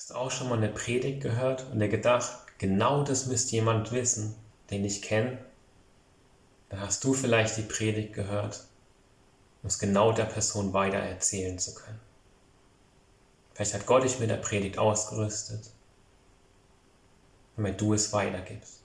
Hast du auch schon mal eine Predigt gehört und dir gedacht, genau das müsste jemand wissen, den ich kenne? Dann hast du vielleicht die Predigt gehört, um es genau der Person weiter erzählen zu können. Vielleicht hat Gott dich mit der Predigt ausgerüstet, damit du es weitergibst.